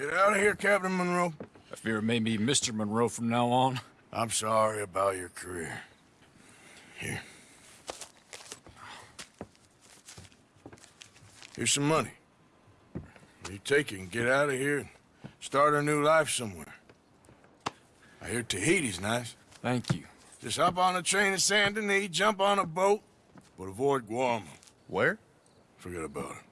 Get out of here, Captain Monroe. I fear it may be Mr. Monroe from now on. I'm sorry about your career. Here. Here's some money. You take it and get out of here and start a new life somewhere. I hear Tahiti's nice. Thank you. Just hop on a train to Saint Denis, jump on a boat, but avoid Guarma. Where? Forget about it.